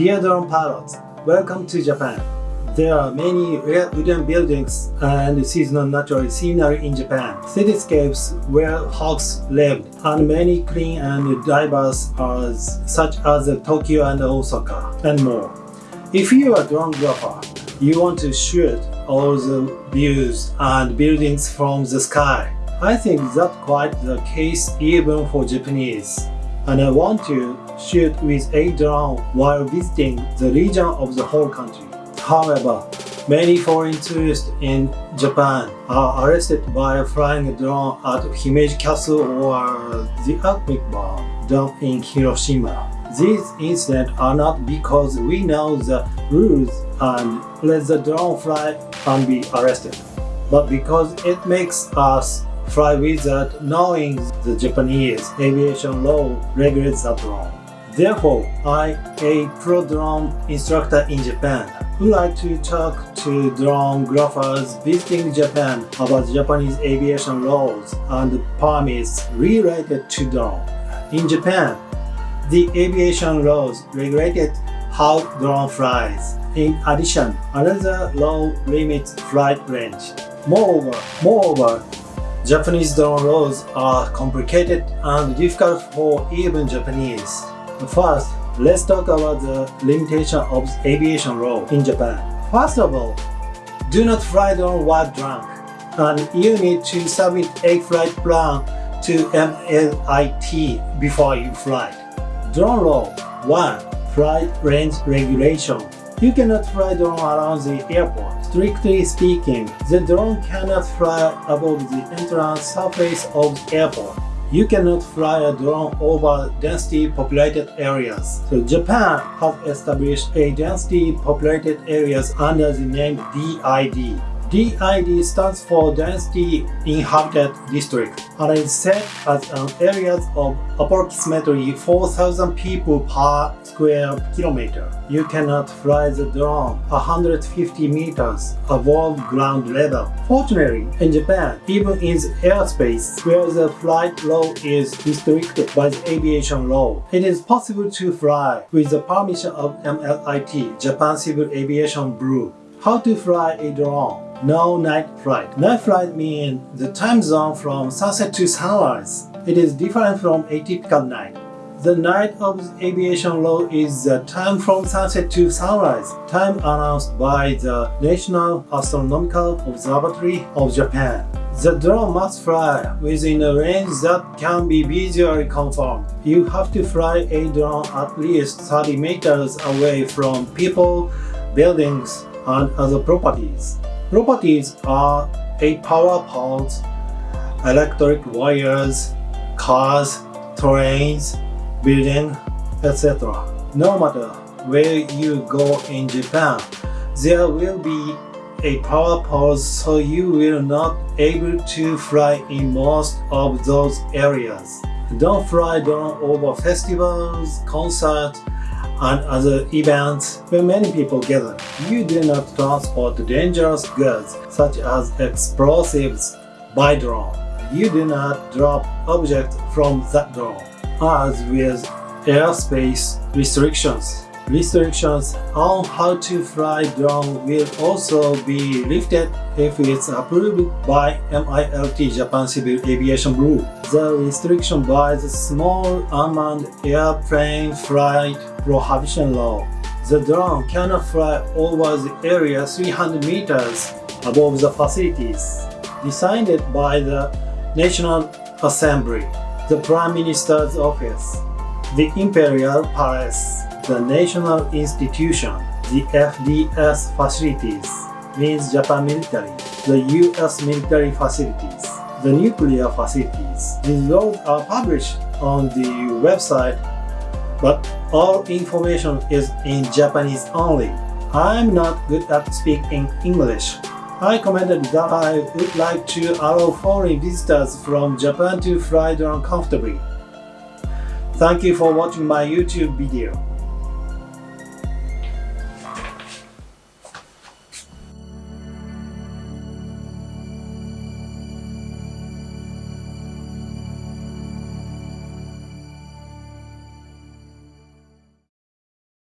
Dear drone pilots, welcome to Japan. There are many rare wooden buildings and seasonal natural scenery in Japan, cityscapes where hawks lived, and many clean and diverse areas such as Tokyo and Osaka, and more. If you are a drone grapher, you want to shoot all the views and buildings from the sky. I think that's quite the case even for Japanese. And I want to shoot with a drone while visiting the region of the whole country. However, many foreign tourists in Japan are arrested by flying a drone at Himeji Castle or the Atomic Bomb Dome in Hiroshima. These incidents are not because we know the rules and let the drone fly and be arrested, but because it makes us fly without knowing the Japanese aviation law regulates the drone. Therefore, I, a pro drone instructor in Japan, would like to talk to drone graphers visiting Japan about Japanese aviation laws and permits related to drone. In Japan, the aviation laws regulated how drone flies. In addition, another law limits flight range. Moreover, moreover, Japanese drone laws are complicated and difficult for even Japanese. First, let's talk about the limitation of aviation law in Japan. First of all, do not fly drone while drunk, and you need to submit a flight plan to MLIT before you fly. Drone law 1. Flight range regulation you cannot fly drone around the airport. Strictly speaking, the drone cannot fly above the entrance surface of the airport you cannot fly a drone over densely populated areas. So Japan has established a densely populated areas under the name DID. DID stands for Densely Inhabited District and is set as an area of approximately 4,000 people per square kilometer. You cannot fly the drone 150 meters above ground level. Fortunately, in Japan, even in the airspace where the flight law is restricted by the aviation law, it is possible to fly with the permission of MLIT, Japan Civil Aviation Bureau. How to fly a drone? No night flight. Night flight means the time zone from sunset to sunrise. It is different from a typical night. The night of aviation law is the time from sunset to sunrise, time announced by the National Astronomical Observatory of Japan. The drone must fly within a range that can be visually confirmed. You have to fly a drone at least 30 meters away from people, buildings, and other properties. Properties are uh, a power poles, electric wires, cars, trains, building, etc. No matter where you go in Japan, there will be a power pole so you will not able to fly in most of those areas. Don't fly down over festivals, concerts, and other events where many people gather. You do not transport dangerous goods such as explosives by drone. You do not drop objects from that drone. As with airspace restrictions, restrictions on how to fly drone will also be lifted if it's approved by MLIT Japan Civil Aviation Bureau. The restriction by the Small Unmanned Airplane Flight Prohibition Law. The drone cannot fly over the area 300 meters above the facilities. Decided by the National Assembly, the Prime Minister's Office, the Imperial Palace, the National Institution, the FDS facilities, means Japan military, the US military facilities, the nuclear facilities. These laws are published on the website, but all information is in Japanese only. I'm not good at speaking English. I commented that I would like to allow foreign visitors from Japan to fly drone comfortably. Thank you for watching my YouTube video.